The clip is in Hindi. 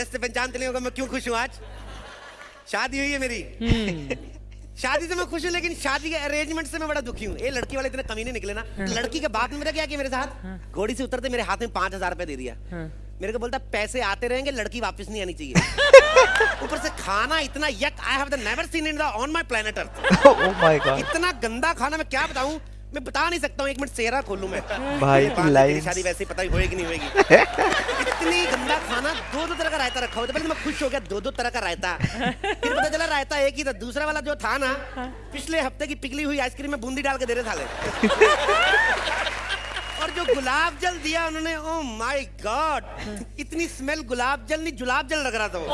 ड्रेस से पहचानते नहीं होगा मैं क्यों खुश हूँ आज? शादी हुई है मेरी। शादी से मैं खुश हूँ लेकिन शादी के अरेंजमेंट से मैं बड़ा दुखी हूँ। ये लड़की वाले इतने कमीने निकले ना। लड़की के बाद में मेरा क्या किया मेरे साथ? घोड़ी से उतरते मेरे हाथ में पाँच हज़ार रुपए दे दिया। मेरे को बोलता पैसे आते रहेंगे लड़की वापस नहीं आनी चाहिए। ऊपर से खाना इतना yuck I have the never seen in the on my planet earth oh my god इतना गंदा खाना मैं क्या बताऊँ? मैं बता नहीं सकता हूँ एक मिनट सेहरा खोलूं मैं। भाई। तेरी शादी वैसे ही पता ही होएगी नहीं होएगी। खाना दो दो तरह का रायता रखा हुआ था। पहले तो मैं खुश हो गया दो दो तरह का रायता। फिर पता चला रायता एक ही था दूसरा वाला जो था ना पिछले हफ़्ते की पिघली हुई आइसक्रीम में बूंदी डाल के दे रहे थाले। और जो गुलाब जल दिया उन्होंने ओ माय गॉड इतनी स्मेल गुलाब जल नहीं गुलाब जल लग रहा था वो।